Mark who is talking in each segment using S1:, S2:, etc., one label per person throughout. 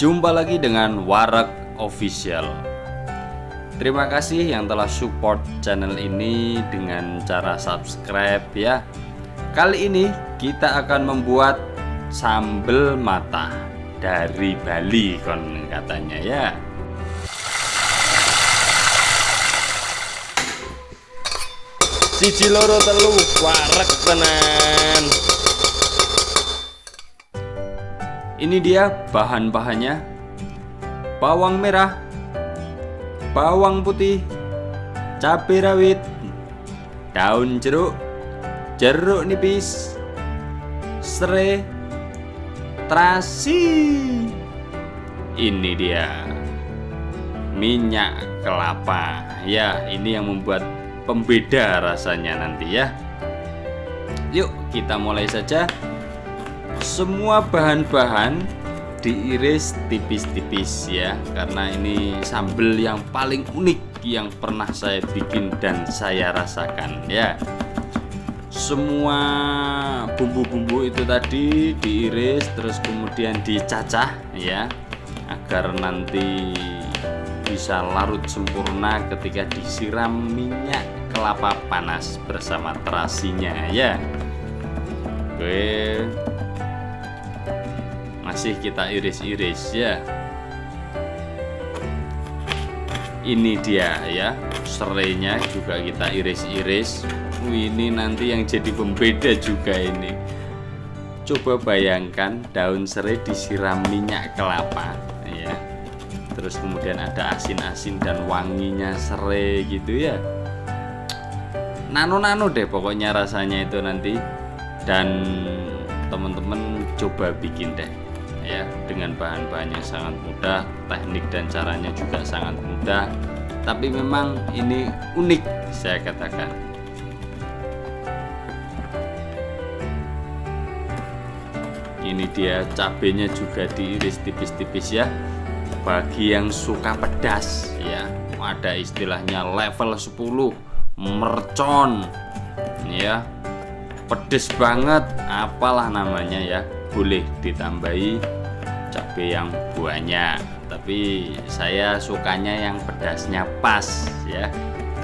S1: Jumpa lagi dengan Warak Official. Terima kasih yang telah support channel ini dengan cara subscribe ya. Kali ini kita akan membuat sambal mata dari Bali kon katanya ya. Siji loro telu warak tenan Ini dia bahan-bahannya. Bawang merah Bawang putih Cabai rawit Daun jeruk Jeruk nipis Serai Terasi. Ini dia. Minyak kelapa. Ya ini yang membuat pembeda rasanya nanti ya. Yuk kita mulai saja semua bahan-bahan diiris tipis-tipis ya karena ini sambal yang paling unik yang pernah saya bikin dan saya rasakan ya. Semua bumbu-bumbu itu tadi diiris terus kemudian dicacah ya agar nanti bisa larut sempurna ketika disiram minyak kelapa panas bersama terasinya ya. Oke masih kita iris-iris ya. Ini dia ya. Serainya juga kita iris-iris. Ini nanti yang jadi pembeda juga ini. Coba bayangkan daun serai disiram minyak kelapa ya. Terus kemudian ada asin-asin dan wanginya serai gitu ya. Nano-nano deh pokoknya rasanya itu nanti. Dan teman-teman coba bikin deh ya dengan bahan-bahan yang sangat mudah teknik dan caranya juga sangat mudah tapi memang ini unik saya katakan. Ini dia cabenya juga diiris tipis-tipis ya bagi yang suka pedas ya. Ada istilahnya level 10 mercon ya. Pedes banget apalah namanya ya boleh ditambahi cabai yang banyak tapi saya sukanya yang pedasnya pas ya.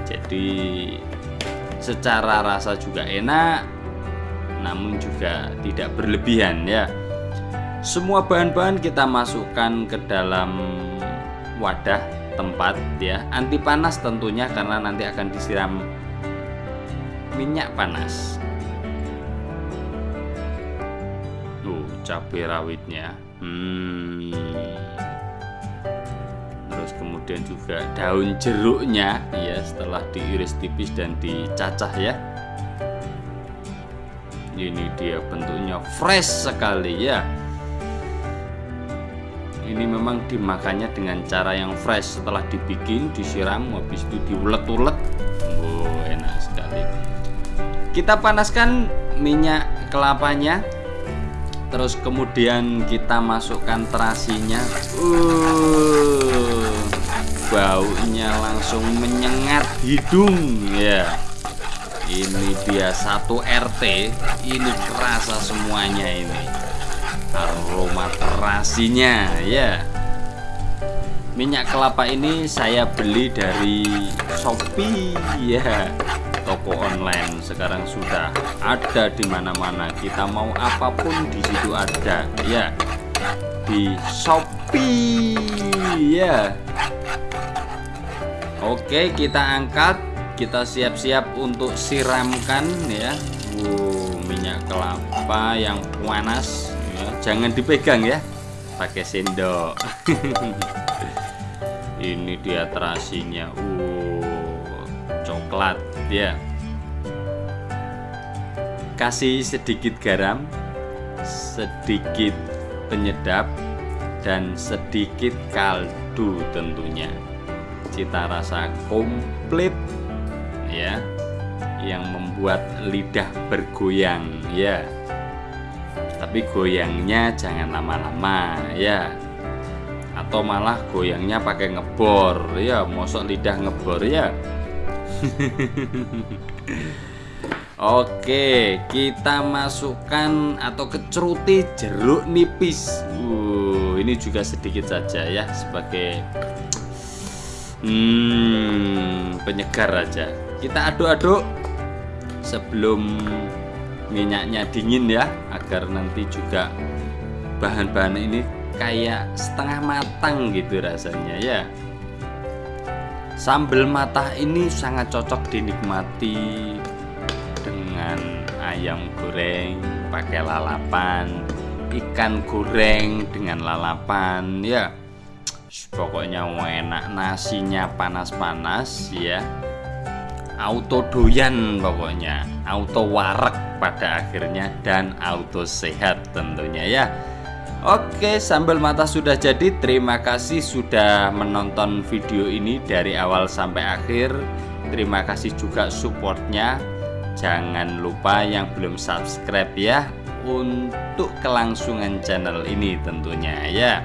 S1: Jadi secara rasa juga enak namun juga tidak berlebihan ya. Semua bahan-bahan kita masukkan ke dalam wadah tempat ya. Anti panas tentunya karena nanti akan disiram minyak panas cabai rawitnya Hmm. Terus kemudian juga daun jeruknya ya setelah diiris tipis dan dicacah ya. Ini dia bentuknya fresh sekali ya. Ini memang dimakannya dengan cara yang fresh setelah dibikin, disiram, habis itu diulet-ulet. Oh, enak sekali. Kita panaskan minyak kelapanya terus kemudian kita masukkan terasinya. Uh, baunya langsung menyengat hidung ya. Ini dia satu RT ini kerasa semuanya ini. Aroma terasinya ya. Minyak kelapa ini saya beli dari Shopee ya toko online sekarang sudah ada di mana-mana. Kita mau apa pun di situ ada ya. Di Shopee ya. Oke kita angkat. Kita siap-siap untuk siramkan ya. Wow, minyak kelapa yang panas ya. jangan dipegang ya. Pakai sendok. Ini dia terasinya. Uh coklat ya. Kasih sedikit garam sedikit penyedap dan sedikit kaldu tentunya. Cita rasa komplit ya yang membuat lidah bergoyang ya. Tapi goyangnya jangan lama-lama ya. Atau malah goyangnya pakai ngebor ya. Mosok lidah ngebor ya Oke, kita masukkan atau keceruti jeruk nipis. Uh, ini juga sedikit saja ya sebagai hmm, penyegar aja kita aduk-aduk sebelum minyaknya dingin ya agar nanti juga bahan-bahan ini kayak setengah matang gitu rasanya ya sambal matah ini sangat cocok dinikmati dengan ayam goreng pakai lalapan ikan goreng dengan lalapan ya. Pokoknya enak nasinya panas-panas ya. Auto doyan pokoknya auto warak pada akhirnya dan auto sehat tentunya ya Oke sambal mata sudah jadi. Terima kasih sudah menonton video ini dari awal sampai akhir. Terima kasih juga supportnya. Jangan lupa yang belum subscribe ya untuk kelangsungan channel ini tentunya ya.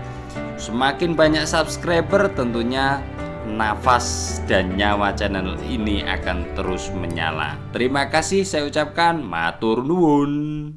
S1: Semakin banyak subscriber tentunya nafas dan nyawa channel ini akan terus menyala. Terima kasih saya ucapkan matur nuwun